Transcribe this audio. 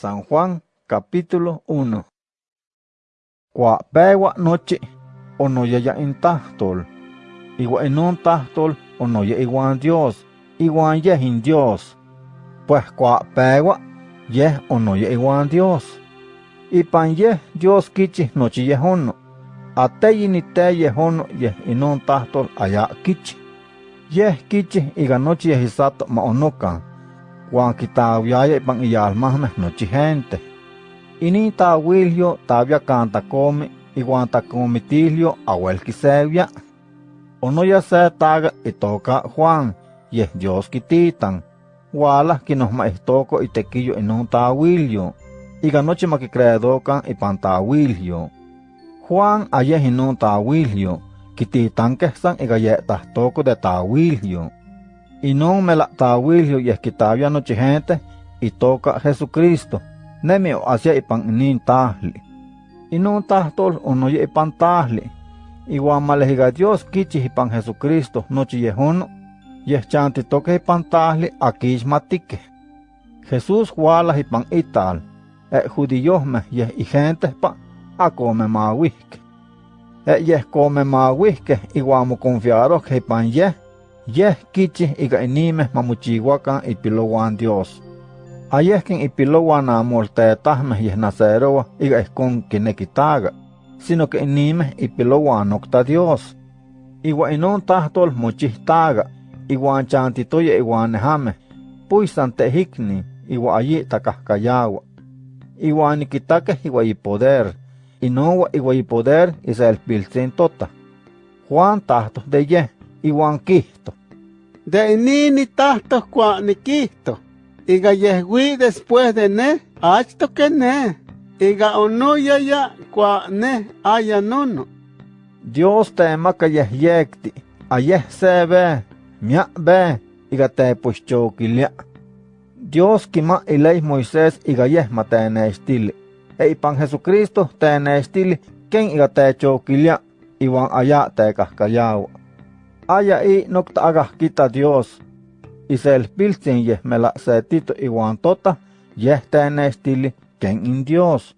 San Juan capítulo 1 Kua pewa nochi onoyaya in tahtol, igua inon tahtol onoya iguan Dios, iguan yeh in Dios. Pues kua pewa yeh onoya iguan Dios. Ipan yeh Dios kichi nochi yehono, ateyi ni te yehono yeh inon tahtol aya kichi. Yeh kichi iga nochi yeh isato ma onokan, Juan quitawiaya ipan iyalmahmeh nochi gente. Inin tawilyo tavia canta come iguan tacomitilio awel quisevia. Onoya se taga itoka Juan, yeh Dios quititan. Wala quinosma ihtoko itequillo inon tawilyo. Iga nochi maquicredokan ipan tawilyo. Juan ayeh inon tawilyo, quititan san iga yehtahtoco de tawilyo. Inon mela tawilyo yeh quitavia nochi gente itoka Jesucristo. Nemi o hacia ipan inin tahli. Inon tahtol onoye ipan tahli. Iwan malehiga Dios kichi ipan Jesucristo nochi yehono. Yeh chantitoke ipan tahli akixmatike. Jesús wala ipan ital. E judiohmeh yeh i gente pa akome mawihke. E yeh come mawihke iwan mo confiarohke ipan yeh yeh kichi iga inimeh mamochihuacan ipilowan Dios. Ayehkin ipilowan amoltetahmeh yeh naceroa iga ihkon kinekitaga, sino que inimeh ipilowan nokta Dios. Iwa inon tahtol mochihtaga, iwan chantitoya iwan nehameh, puisan tehikni, iwa ayi takahkayawa. Iwan nikitakeh iwa ipoder, inowa iwa ipoder iselpiltzin tota. Juan tahto de yeh, iwan kihto. De inini tahto kua nikihto. Iga yehwi después de ne, achto que ne. Iga onoya ya kua ne aya nono. Dios temaka yeh yekti, ayeh se ve, mia ve, iga te puxchokilia. Dios kima ilei Moisés iga yeh matenestili. E ipan Jesucristo tenestili ken iga te chokilia, iwan aya te haya y noctaga kita Dios. Isel se pilsin yeh mela se tito iwan tota yeh tenestili ken in Dios.